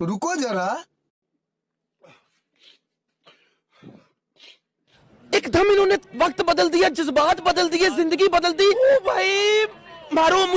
तो रुको जरा। एकदम इन्होंने वक्त बदल दिया, जज्बात बदल दिए, ज़िंदगी बदल दी। ओ भाई, मारो मुझे।